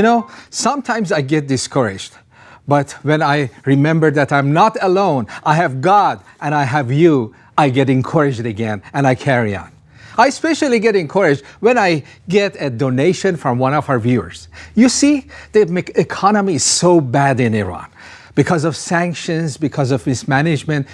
You know, sometimes I get discouraged. But when I remember that I'm not alone, I have God and I have you, I get encouraged again and I carry on. I especially get encouraged when I get a donation from one of our viewers. You see, the economy is so bad in Iran because of sanctions, because of mismanagement.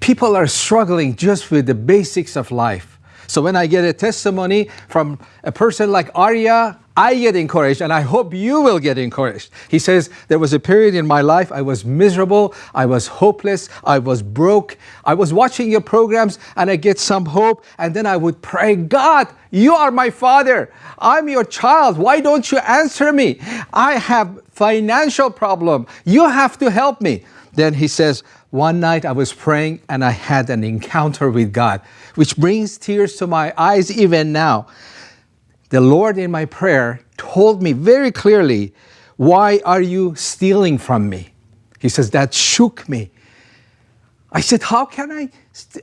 People are struggling just with the basics of life. So when I get a testimony from a person like Arya, I get encouraged and I hope you will get encouraged. He says, there was a period in my life I was miserable, I was hopeless, I was broke. I was watching your programs and I get some hope and then I would pray, God, you are my father. I'm your child. Why don't you answer me? I have financial problem. You have to help me. Then he says, one night I was praying and I had an encounter with God, which brings tears to my eyes even now the Lord in my prayer told me very clearly, why are you stealing from me? He says, that shook me. I said, how can I,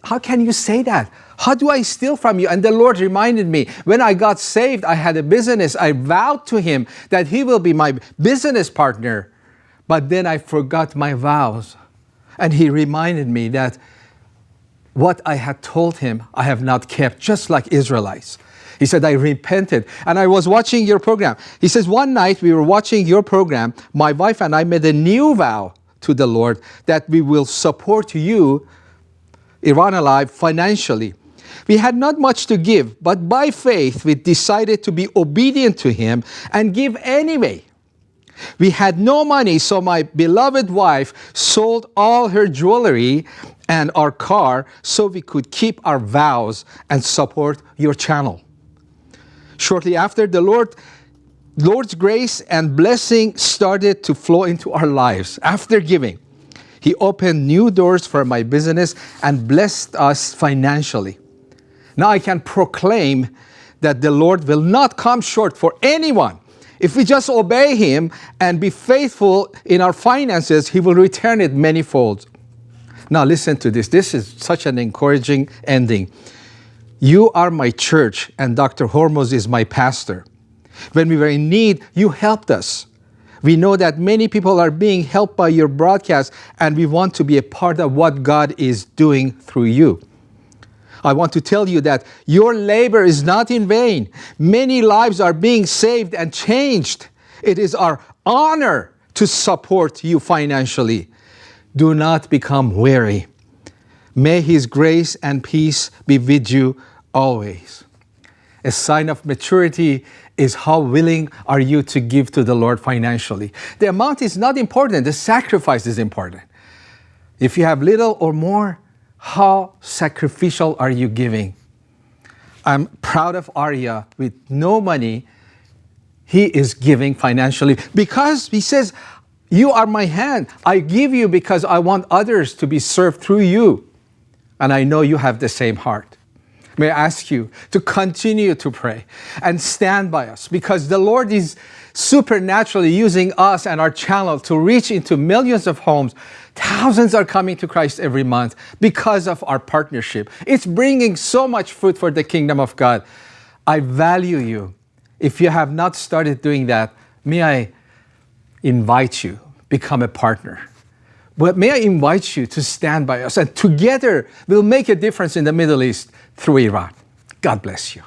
how can you say that? How do I steal from you? And the Lord reminded me, when I got saved, I had a business. I vowed to him that he will be my business partner. But then I forgot my vows. And he reminded me that what I had told him, I have not kept, just like Israelites. He said, I repented. And I was watching your program. He says, one night we were watching your program. My wife and I made a new vow to the Lord that we will support you, Iran Alive, financially. We had not much to give, but by faith we decided to be obedient to him and give anyway. We had no money, so my beloved wife sold all her jewelry and our car so we could keep our vows and support your channel. Shortly after, the Lord, Lord's grace and blessing started to flow into our lives after giving. He opened new doors for my business and blessed us financially. Now I can proclaim that the Lord will not come short for anyone. If we just obey Him and be faithful in our finances, He will return it manyfold. Now listen to this. This is such an encouraging ending. You are my church and Dr. Hormoz is my pastor. When we were in need, you helped us. We know that many people are being helped by your broadcast and we want to be a part of what God is doing through you. I want to tell you that your labor is not in vain. Many lives are being saved and changed. It is our honor to support you financially. Do not become weary. May his grace and peace be with you always. A sign of maturity is how willing are you to give to the Lord financially. The amount is not important, the sacrifice is important. If you have little or more, how sacrificial are you giving? I'm proud of Arya with no money. He is giving financially because he says, you are my hand. I give you because I want others to be served through you. And I know you have the same heart. May I ask you to continue to pray and stand by us because the Lord is supernaturally using us and our channel to reach into millions of homes. Thousands are coming to Christ every month because of our partnership. It's bringing so much fruit for the kingdom of God. I value you. If you have not started doing that, may I invite you, become a partner. But may I invite you to stand by us and together we'll make a difference in the Middle East through Iran. God bless you.